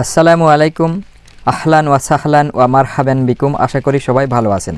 আসসালামু আলাইকুম, আহলান ওয়াসাহলান ওয়া মারহাবেন বিকুম। আশা করি সবাই ভালো আছেন।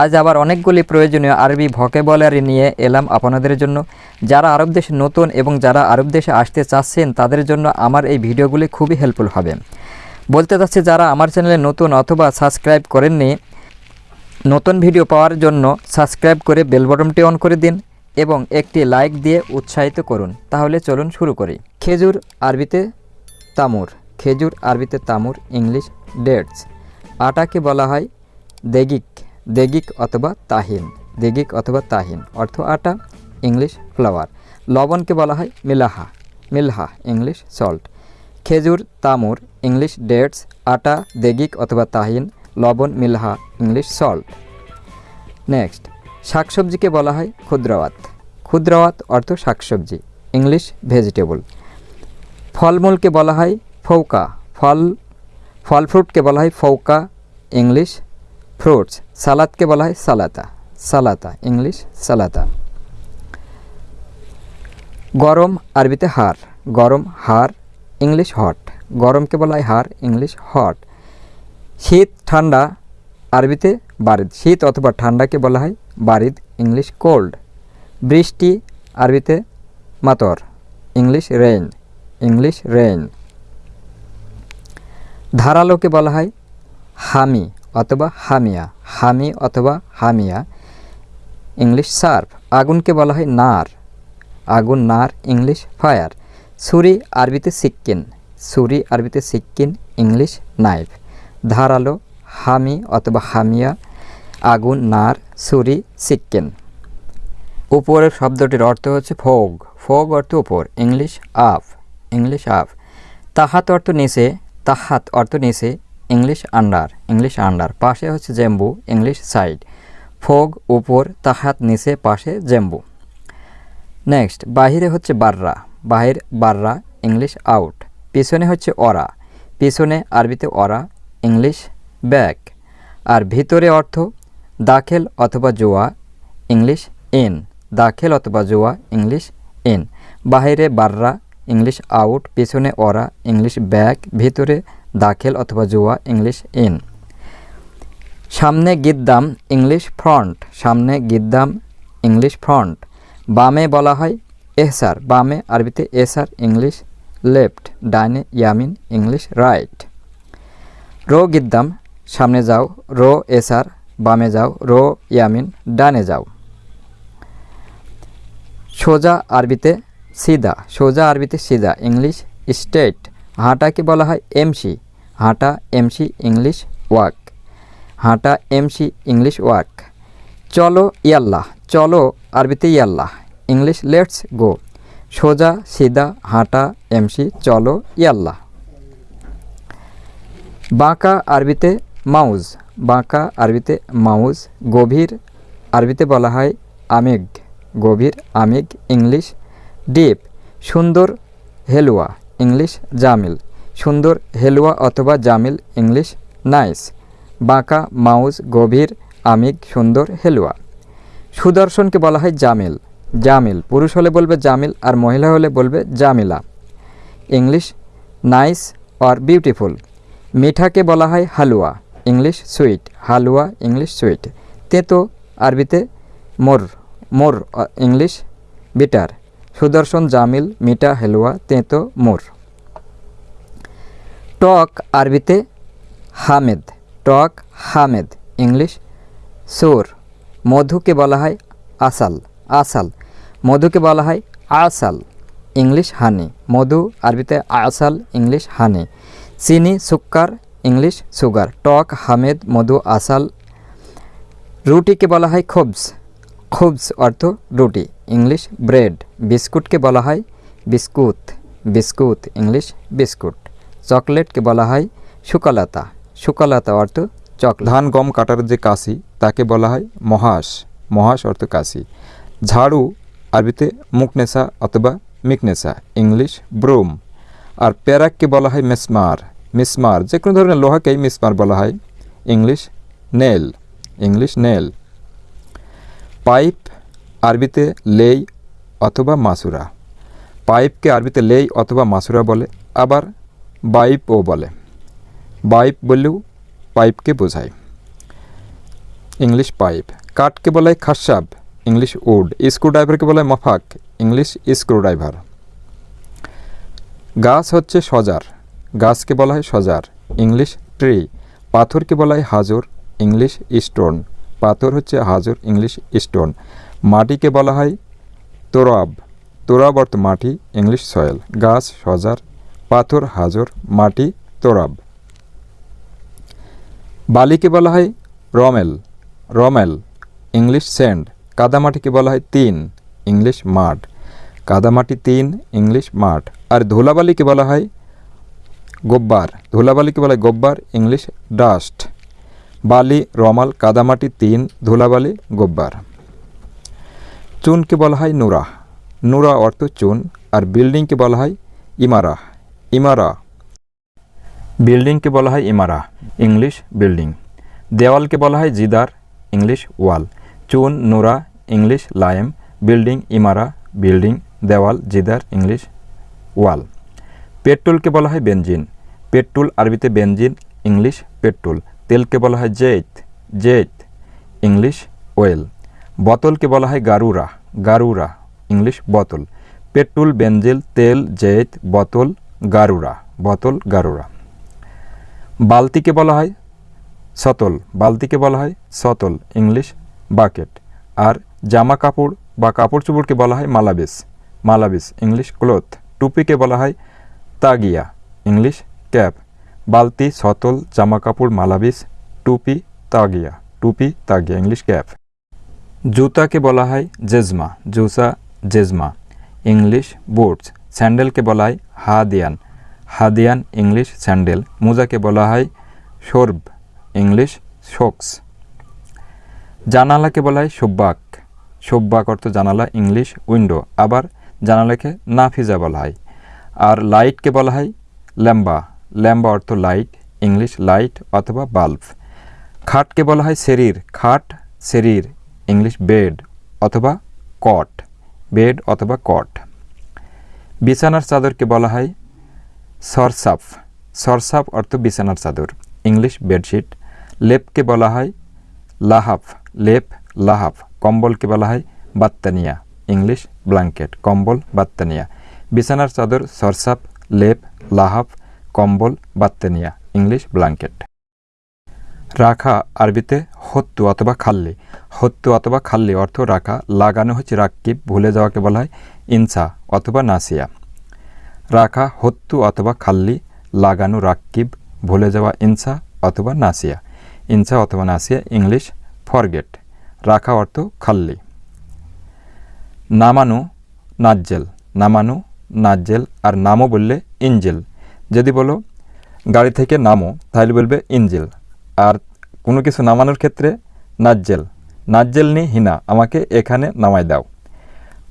আজ আবার অনেকগুলি প্রয়োজনীয় আরবি ভকেবলারি নিয়ে এলাম আপনাদের জন্য। যারা আরব দেশে নতুন এবং যারা আরব দেশে আসতে চাচ্ছেন, তাদের জন্য আমার এই ভিডিওগুলি খুবই হেল্পফুল হবে। বলতে চাচ্ছি, যারা আমার চ্যানেলে নতুন অথবা সাবস্ক্রাইব করেননি, নতুন ভিডিও পাওয়ার জন্য সাবস্ক্রাইব করে বেল বটনটি অন করে দিন এবং একটি লাইক দিয়ে উৎসাহিত করুন। তাহলে চলুন শুরু করি। খেজুর, আরবিতে তামুর। খেজুর, আরবিতে তামুর, ইংলিশ, ডেটস। আটাকে বলা হয় দেগিক দেগিক অথবা তাহিন, দেগিক অথবা তাহিন, অর্থ আটা, ইংলিশ, ফ্লাওয়ার। লবণকে বলা হয় মিলাহা, মিলহা, ইংলিশ, সল্ট। খেজুর, তামুর, ইংলিশ, ডেটস, আটা, দেগিক অথবা তাহিন, লবণ, মিলহা, ইংলিশ, সল্ট। নেক্সট, শাকসবজিকে বলা হয় ক্ষুদ্রাওয়াত। ক্ষুদ্রাওয়াত অর্থ শাকসবজি, ইংলিশ ভেজিটেবল। ফলমূলকে বলা হয় ফৌকা, ফল ফল ফ্রুটকে বলা হয় ফৌকা, ইংলিশ ফ্রুটস, সালাদকে বলা হয় সালাতা সালাতা, ইংলিশ সালাতা। গরম আরবিতে হার, গরম হার, ইংলিশ হট, গরমকে বলা হয় হার, ইংলিশ হট। শীত, ঠান্ডা, আরবিতে বারিদ, শীত অথবা ঠান্ডাকে বলা হয় বারিদ, ইংলিশ কোল্ড। বৃষ্টি, আরবিতে মাতর, ইংলিশ রেইন ইংলিশ রেইন। ধারালোকে বলা হয় হামি অথবা হামিয়া, হামি অথবা হামিয়া। ইংলিশ সার্ফ, আগুনকে বলা হয় নার। আগুন, নার, ইংলিশ ফায়ার। ছুরি, আরবিতে সিক্কিন। ছুরি, আরবিতে সিক্কিন, ইংলিশ নাইফ। ধারালো, হামি অথবা হামিয়া, আগুন, নার, ছুরি, সিক্কিন। উপরের শব্দটির অর্থ হচ্ছে ফোগ। ফোগ অর্থ উপর, ইংলিশ আফ ইংলিশ আফ। তাহাত অর্থ নিচে তাহাত অর্থ নিচে ইংলিশ আন্ডার ইংলিশ আন্ডার পাশে হচ্ছে জেম্বু ইংলিশ সাইড ফোগ, উপর, তাহাত নিচে, পাশে জেম্বু। নেক্সট বাহিরে হচ্ছে বাররা। বাহির, বাররা ইংলিশ আউট পিছনে হচ্ছে অরা। পিছনে আরবিতে অরা ইংলিশ ব্যাক আর ভিতরে অর্থ দাখেল অথবা জোয়া ইংলিশ ইন দাখেল অথবা জোয়া ইংলিশ ইন বাহিরে বাররা ইংলিশ আউট, পিছনে অরা, ইংলিশ ব্যাক, ভিতরে দাখেল অথবা জোয়া, ইংলিশ ইন। সামনে গিদ্দাম, ইংলিশ ফ্রন্ট। সামনে গিদ্দাম, ইংলিশ ফ্রন্ট। বামে বলা হয় এহসার। বামে আরবিতে এসার, ইংলিশ লেফট। ডাইনে ইয়ামিন, ইংলিশ রাইট। রো গিদ্দাম, সামনে যাও। রো এসার, বামে যাও। রো ইয়ামিন, ডানে যাও। সোজা আরবিতে সিদা, সোজা আরবিতে সিদা, ইংলিশ স্টেট হাঁটাকে বলা হয়? এমসি, হাঁটা এমসি, ইংলিশ ওয়াক, হাঁটা এমসি, ইংলিশ ওয়াক। চলো ইয়াল্লাহ, চলো আরবিতে ইয়াল্লাহ, ইংলিশ লেটস গো। সোজা, সিদা, হাঁটা এমসি, চলো ইয়াল্লাহ। বাঁকা আরবিতে মাউজ, বাঁকা আরবিতে মাউজ, গভীর আরবিতে বলা হয় আমেগ গভীর আমেগ ইংলিশ ডিপ, সুন্দর, হেলুয়া, ইংলিশ, জামিল, সুন্দর, হেলুয়া অথবা জামিল, ইংলিশ, নাইস, বাঁকা, মাউজ, গভীর আমিগ সুন্দর, হেলুয়া। সুদর্শনকে বলা হয় জামিল। জামিল, পুরুষ হলে বলবে জামিল আর মহিলা হলে বলবে Jamila. English, nice or beautiful. মিঠাকে বলা হয় হালুয়া। English, sweet. হালুয়া, ইংলিশ, সুইট। তেতো, আরবিতে মোর মোর, ইংলিশ, বিটার। সুদর্শন জামিল, মিঠা, হেলুয়া, তেঁতো, মোর। টক আরবিতে হামেদ, টক হামেদ, ইংলিশ, সুর। মধুকে বলা হয় আসাল আসাল। মধুকে বলা হয় আসাল, ইংলিশ হানি। মধু আরবিতে আসাল, ইংলিশ হানি। চিনি, সুক্কার, ইংলিশ সুগার। টক, হামেদ, মধু, আসাল। রুটিকে বলা হয় খবস খবস অর্থ রুটি, ইংলিশ ব্রেড, বিস্কুটকে বলা হয় বিস্কুট বিস্কুট, ইংলিশ বিস্কুট। চকলেটকে বলা হয় সুকলতা সুকলতা অর্থ চকলেট। ধান, গম কাটার যে কাশি, তাকে বলা হয় মহাস মহাস অর্থ কাশি। ঝাড়ু, আরবিতে মুকনেসা অথবা মিকনেসা ইংলিশ ব্রুম। আর প্যারাককে বলা হয় মেসমার, মিসমার যে কোনো ধরনের লোহাকেই মিসমার বলা হয়। English nail English nail. Pipe আরবিতে লেই অথবা মাসুরা। পাইপকে আরবিতে লেই অথবা মাসুরা বলে, আবার বাইপও বলে। বাইপ বললেও পাইপকে বোঝায়। English pipe. কাঠকে বলা খাসাব ইংলিশ উড। স্ক্রুড্রাইভারকে বলা মফাক, ইংলিশ স্ক্রুড্রাইভার। গাছ হচ্ছে সজার। গাছকে বলা হয় সজার, ইংলিশ ট্রি। পাথরকে বলা হয় হাজর, ইংলিশ স্টোন। পাথর হচ্ছে হাজর ইংলিশ স্টোন। মাটিকে বলা হয় তোরাব। তোরাব অর্থ মাটি, ইংলিশ সয়েল। গাছ, সজার। পাথর, হাজর, মাটি, তোরাব। বালিকে বলা হয় রমেল। রমেল, ইংলিশ স্যান্ড কাদামাটিকে বলা হয় তিন, ইংলিশ মাঠ। কাদামাটি তিন, ইংলিশ মাঠ। আর ধুলাবালিকে বলা হয় গোব্বার। ধুলাবালিকে বলা হয় গোব্বার, ইংলিশ ডাস্ট। বালি, রমাল, কাদামাটি, তিন, ধুলাবালি, গোব্বার। চুনকে বলা হয় নুরা। নুরা অর্থ চুন, আর বিল্ডিংকে বলা হয় ইমারা। ইমারা। বিল্ডিংকে বলা হয় ইমারা, ইংলিশ বিল্ডিং। দেওয়ালকে বলা হয় জিদার, ইংলিশ ওয়াল। চুন, নোরা, ইংলিশ লায়েম, বিল্ডিং ইমারা, বিল্ডিং, দেওয়াল, জিদার, ইংলিশ ওয়াল। পেট্রোলকে বলা হয় বেঞ্জিন পেট্রোল আরবিতে বেঞ্জিন ইংলিশ পেট্রোল। তেলকে বলা হয় জেত জেত, ইংলিশ ওয়েল। বোতলকে বলা হয় গারুরা গারুরা, ইংলিশ বোতল। পেট্রোল বেঞ্জেল তেল, জেত, বোতল, গারুরা বোতল, গারুরা। বালতিকে বলা হয় সতল, বালতিকে বলা হয় সতল, ইংলিশ বাকেট। আর জামা কাপড় বা কাপড় চোপড়কে বলা হয় মালাবিস মালাবিস ইংলিশ ক্লোথ। টুপিকে বলা হয় তাগিয়া, ইংলিশ ক্যাপ। বালতি, সতল জামা কাপড় মালাবিস, টুপি, তাগিয়া। টুপি, তাগিয়া, ইংলিশ ক্যাপ। জুতাকে বলা হয় জেজমা। জুসা জেজমা। English, boots. স্যান্ডেলকে বলা হয় হাদিয়ান। হাদিয়ান, ইংলিশ, স্যান্ডেল। মোজাকে বলা হয় সর্ব ইংলিশ, শোকস। জানালাকে বলা হয় সব্বাক সব্বাক অর্থ জানালা, ইংলিশ, উইন্ডো। আবার জানালাকে নাফিজা বলা হয়। আর লাইটকে বলা হয় ল্যাম্বা। ল্যাম্বা অর্থ লাইট, ইংলিশ লাইট অথবা বাল্ব। খাটকে বলা হয় শরীর খাট শরীর ইংলিশ বেড অথবা কট, বেড অথবা কট। বিছানার চাদরকে বলা হয় সরসাফ। সরসাফ অর্থ বিছানার চাদর, ইংলিশ বেডশিট। লেপকে বলা হয় লাহাফ, লেপ, লাহাফ। কম্বলকে বলা হয় বাত্তানিয়া, ইংলিশ ব্ল্যাঙ্কেট, কম্বল, বাত্তানিয়া। বিছানার চাদর সরসাপ লেপ, লাহাফ কম্বল বাত্তানিয়া ইংলিশ ব্ল্যাঙ্কেট। রাখা আরবিতে হত্যু অথবা খাল্লি। হত্যু অথবা খাল্লি অর্থ রাখা, লাগানো হচ্ছে রাক্কিব ভুলে যাওয়াকে বলা হয় ইনসা অথবা নাসিয়া। রাখা হত্যু অথবা খাল্লি, লাগানো রাক্কিব ভুলে যাওয়া ইনসা অথবা নাসিয়া। ইনসা অথবা নাসিয়া, ইংলিশ ফরগেট। রাখা অর্থ খাল্লি। নামানো নাজ্জেল। নামানো নাজ্জেল আর নামও বললে ইঞ্জেল যদি বলো, গাড়ি থেকে নামো, তাহলে বলবে ইঞ্জেল আর কোনো কিছু নামানোর ক্ষেত্রে নাজ্জেল। নাজ্জেল নি হিনা, আমাকে এখানে নামাই দাও।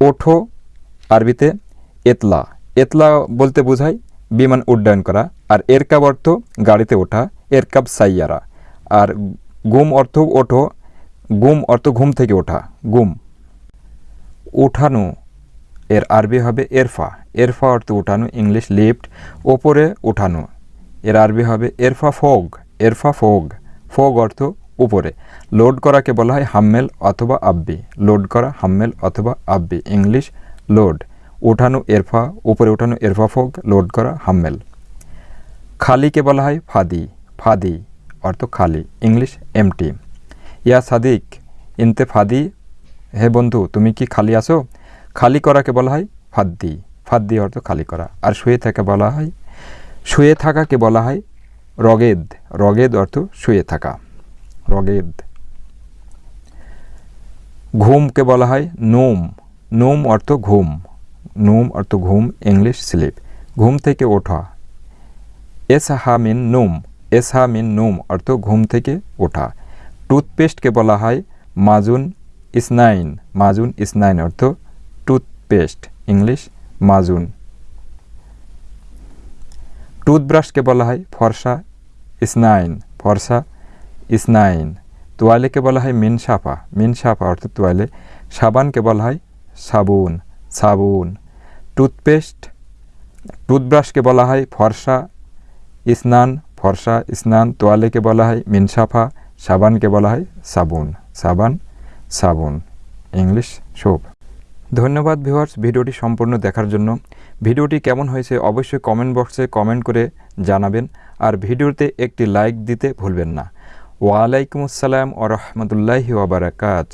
ওঠো আরবিতে এতলা। এতলা বলতে বোঝায় বিমান উড্ডয়ন করা। আর এরকাব অর্থ গাড়িতে ওঠা, এরকাব সাইয়ারা। আর গুম অর্থ ওঠো, গুম অর্থ ঘুম থেকে ওঠা, গুম। উঠানো। এর আরবি হবে এরফা। এরফা অর্থ উঠানো, ইংলিশ লিফট, ওপরে উঠানো। এর আরবি হবে এরফা ফোগ এরফা ফোগ। ফোগ অর্থ উপরে। লোড করাকে বলা হয় হাম্মেল অথবা আব্বি। লোড করা, হাম্মেল অথবা আব্বি। English load. উঠানো এরফা, উপরে উঠানো এরফা ফোগ, লোড করা হাম্মেল। খালিকে বলা হয় ফাদি। ফাদি অর্থ খালি, ইংলিশ এমটি। ইয়া সাদিক ইনতে ফাদি হে বন্ধু, তুমি কি খালি আসো খালি করাকে বলা হয় ফাদ্দি। ফাদ্দি অর্থ খালি করা। আর শুয়ে থাকা বলা হয়, শুয়ে থাকাকে বলা হয় রগেদ। রগেদ অর্থ শুয়ে থাকা। রগেদ। ঘুমকে বলা হয় নোম। নোম অর্থ ঘুম। নোম অর্থ ঘুম, ইংলিশ স্লিপ। ঘুম থেকে ওঠা। এস হা মিন নোম। এস হা মিন নোম অর্থ ঘুম থেকে ওঠা। টুথপেস্টকে বলা হয় মাজুন ইসনাইন। মাজুন ইসনাইন অর্থ টুথপেস্ট ইংলিশ, মাজুন। টুথব্রাশকে বলা হয় ফর্সা স্নাইন ফর্সা স্নাইন তোয়ালেকে বলা হয় মিনসাফা মিনসাফা মিন সাফা অর্থ তোয়ালে। সাবানকে বলা হয় সাবুন সাবুন। টুথপেস্ট, টুথব্রাশকে বলা হয় ফর্সা স্নান ফর্সা স্নান তোয়ালেকে বলা হয় মিনসাফা সাবানকে বলা হয় সাবুন, সাবান, সাবুন। English, soap. ধন্যবাদ ভিউয়ার্স, ভিডিওটি সম্পূর্ণ দেখার জন্য। ভিডিওটি কেমন হয়েছে অবশ্যই কমেন্ট বক্সে কমেন্ট করে জানাবেন, আর ভিডিওতে একটি লাইক দিতে ভুলবেন না। ওয়ালাইকুম আসসালাম ও রহমতুল্লাহি ওবরাকাত